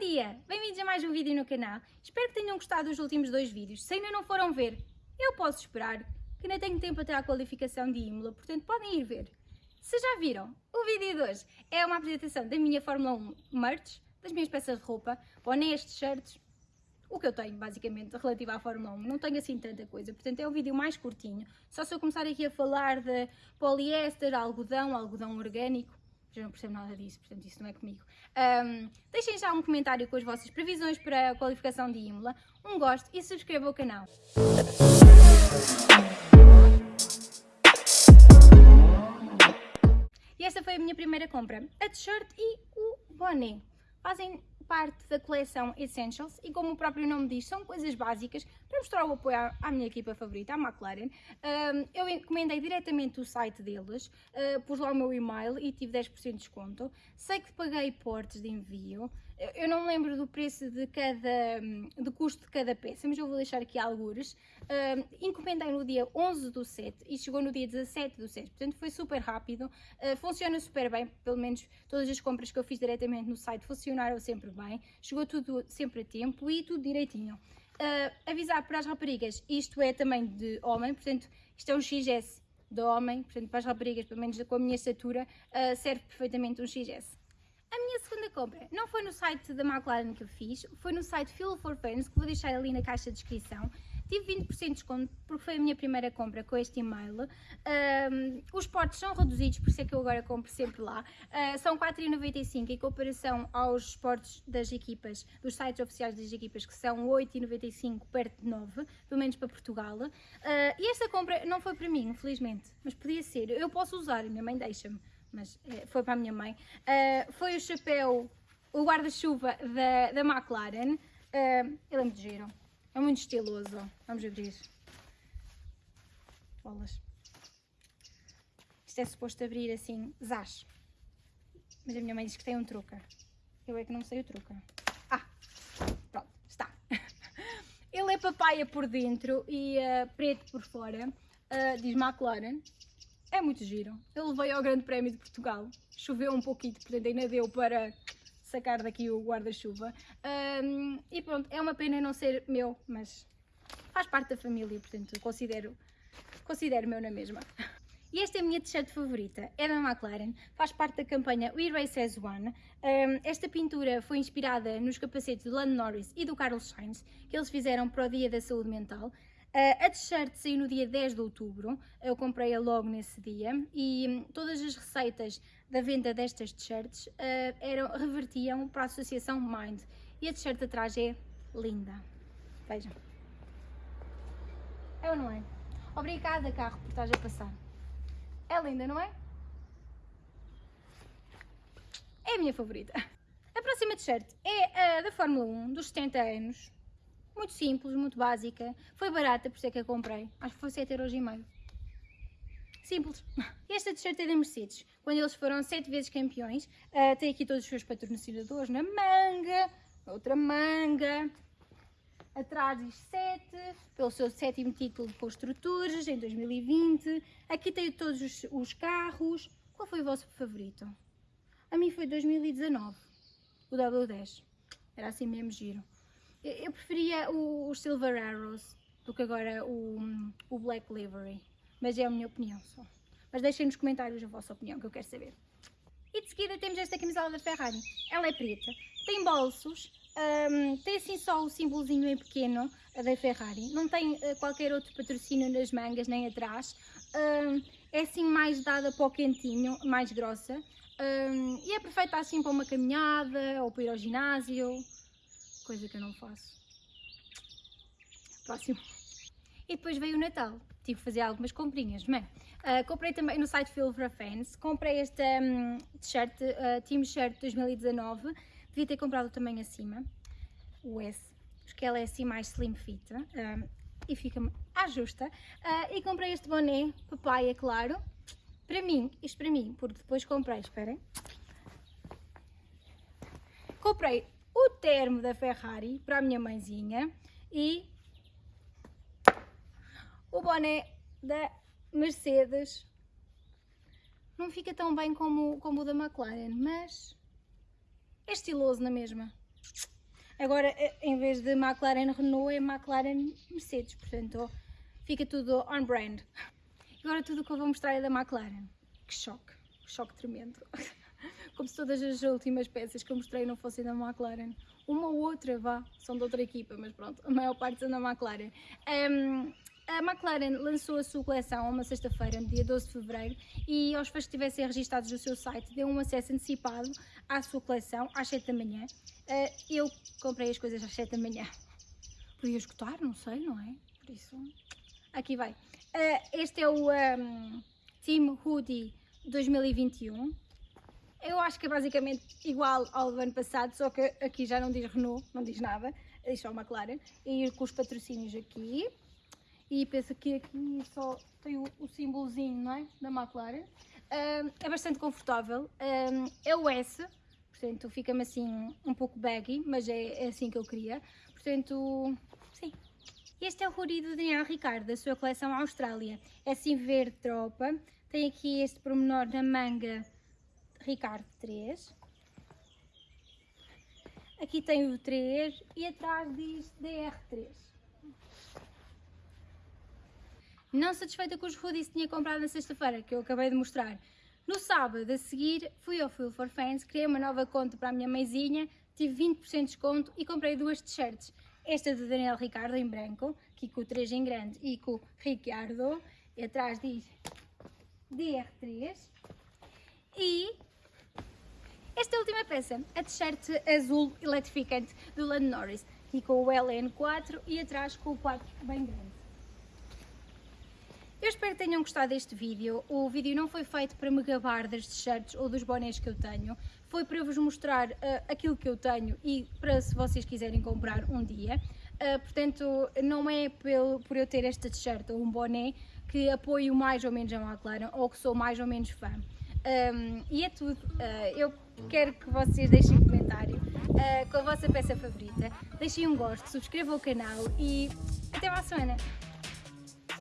dia! Bem-vindos a mais um vídeo no canal. Espero que tenham gostado dos últimos dois vídeos. Se ainda não foram ver, eu posso esperar, que ainda tenho tempo até à qualificação de Imola, portanto podem ir ver. Se já viram, o vídeo de hoje é uma apresentação da minha Fórmula 1 merch, das minhas peças de roupa, bonés, t-shirts, o que eu tenho, basicamente, relativo à Fórmula 1. Não tenho assim tanta coisa, portanto é um vídeo mais curtinho. Só se eu começar aqui a falar de poliéster, algodão, algodão orgânico, já não percebo nada disso, portanto isso não é comigo. Um, deixem já um comentário com as vossas previsões para a qualificação de Imola, um gosto e subscrevam o canal. E esta foi a minha primeira compra, a t-shirt e o boné. Fazem parte da coleção Essentials e como o próprio nome diz, são coisas básicas para mostrar o apoio à, minha equipa favorita, à McLaren. Eu encomendei diretamente o site deles, uh, pus lá o meu e-mail e tive 10% de desconto. Sei que paguei portes de envio, eu não me lembro do preço de cada, do custo de cada peça, mas eu vou deixar aqui algures. Uh, encomendei no dia 11 do 7 e chegou no dia 17 do 7, portanto foi super rápido, uh, funciona super bem, pelo menos todas as compras que eu fiz diretamente no site funcionaram sempre bem, chegou tudo sempre a tempo e tudo direitinho. Uh, avisar para as raparigas, isto é também de homem, portanto isto é um XS de homem, portanto para as raparigas, pelo menos com a minha estatura, serve perfeitamente um XS. A minha segunda compra não foi no site da McLaren que eu fiz, foi no site Feel for Fans, que vou deixar ali na caixa de descrição. Tive 20% de desconto porque foi a minha primeira compra com este e-mail. Um, os portos são reduzidos, por isso é que eu agora compro sempre lá. Uh, são 4,95 em comparação aos portos das equipas, dos sites oficiais das equipas, que são 8,95 perto de 9, pelo menos para Portugal. Uh, e esta compra não foi para mim, infelizmente, mas podia ser. Eu posso usar, minha mãe deixa-me mas é, foi para a minha mãe. Uh, foi o chapéu, o guarda-chuva da, da McLaren. Uh, ele é muito giro, é muito estiloso. Vamos abrir. Bolas. Isto é suposto abrir assim, zás. Mas a minha mãe diz que tem um truque. Eu é que não sei o truque. Ah, pronto, está. Ele é papaya por dentro e uh, preto por fora. Uh, diz McLaren é muito giro. Eu levei ao Grande Prémio de Portugal, choveu um pouquinho, portanto ainda deu para sacar daqui o guarda-chuva. Um, e pronto, é uma pena não ser meu, mas faz parte da família, portanto considero, considero meu na mesma. E esta é a minha t-shirt favorita, é da McLaren, faz parte da campanha We Race as One. Um, esta pintura foi inspirada nos capacetes do Lando Norris e do Carlos Sainz, que eles fizeram para o Dia da Saúde Mental. Uh, a t-shirt saiu no dia 10 de outubro, eu comprei-a logo nesse dia e todas as receitas da venda destas t-shirts uh, eram, revertiam para a associação Mind e a t-shirt atrás é linda. Vejam. É ou não é? Obrigada carro por estás a passar. É linda, não é? É a minha favorita. A próxima t-shirt é a da Fórmula 1 dos 70 anos muito simples, muito básica. Foi barata, por é que a comprei. Acho que foi 7 euros e meio. Simples. Esta t-shirt é da Mercedes. Quando eles foram 7 vezes campeões, uh, tem aqui todos os seus patrocinadores na manga, outra manga. Atrás diz 7, pelo seu sétimo título de construtores em 2020. Aqui tem todos os, os carros. Qual foi o vosso favorito? A mim foi 2019, o W10. Era assim mesmo giro. Eu preferia os Silver Arrows do que agora o, o Black Livery, mas é a minha opinião só. Mas deixem nos comentários a vossa opinião, que eu quero saber. E de seguida temos esta camisola da Ferrari. Ela é preta, tem bolsos, um, tem assim só o símbolozinho em pequeno da Ferrari. Não tem uh, qualquer outro patrocínio nas mangas nem atrás. Um, é assim mais dada para o quentinho, mais grossa. Um, e é perfeita assim para uma caminhada ou para ir ao ginásio coisa que eu não faço. Próximo. E depois veio o Natal, tive que fazer algumas comprinhas, mas uh, comprei também no site for Fans, comprei esta um, t-shirt, uh, Team Shirt 2019, devia ter comprado também acima, o S, porque ela é assim mais slim fit uh, e fica à justa. Uh, e comprei este boné, papaya, claro, para mim, isto para mim, porque depois comprei, esperem, comprei o termo da Ferrari para a minha mãezinha e o boné da Mercedes. Não fica tão bem como, como o da McLaren, mas é estiloso na mesma. Agora, eh, em vez de McLaren Renault, é McLaren Mercedes, portanto fica tudo on brand. Agora tudo o que eu vou mostrar é da McLaren. Que choque, que choque tremendo. Como se todas as últimas peças que eu mostrei não fossem da McLaren. Uma ou outra, vá, são de outra equipa, mas pronto, a maior parte são da McLaren. Um, a McLaren lançou a sua coleção uma sexta-feira, no dia 12 de fevereiro, e aos fãs que estivessem registados no seu site deu um acesso antecipado à sua coleção às 7 da manhã. Uh, eu comprei as coisas às 7 da manhã. Podia escutar, não sei, não é? Por isso, aqui vai. Uh, este é o um, Team Hoodie 2021. Eu acho que é basicamente igual ao do ano passado, só que aqui já não diz Renault, não diz nada, diz só McLaren. E com os patrocínios aqui e penso que aqui só tem o, o símbolozinho não é? da McLaren. Um, é bastante confortável, um, é o S, portanto fica-me assim um pouco baggy, mas é, é, assim que eu queria, portanto, sim. Este é o hoodie do Daniel Ricardo, da sua coleção Austrália, é assim verde tropa, tem aqui este pormenor na manga Ricardo 3, aqui tem o 3 e atrás diz DR3. Não satisfeita com os hoodies que tinha comprado na sexta-feira, que eu acabei de mostrar, no sábado a seguir fui ao Feel for Fans, criei uma nova conta para a minha mãezinha, tive 20% de desconto e comprei duas t-shirts. Esta do Daniel Ricardo em branco, aqui com o 3 em grande e com o Ricardo, e atrás diz DR3. E esta última peça, a t-shirt azul eletrificante do Lando Norris, aqui com o LN4 e atrás com o 4 bem grande. Eu espero que tenham gostado deste vídeo. O vídeo não foi feito para me gabar das t-shirts ou dos bonés que eu tenho. Foi para vos mostrar uh, aquilo que eu tenho e para se vocês quiserem comprar um dia. Uh, portanto, não é pelo, por eu ter esta t-shirt ou um boné que apoio mais ou menos a McLaren ou que sou mais ou menos fã. Um, e é tudo. Uh, eu quero que vocês deixem um comentário uh, com a vossa peça favorita. Deixem um gosto, subscrevam o canal e até à semana!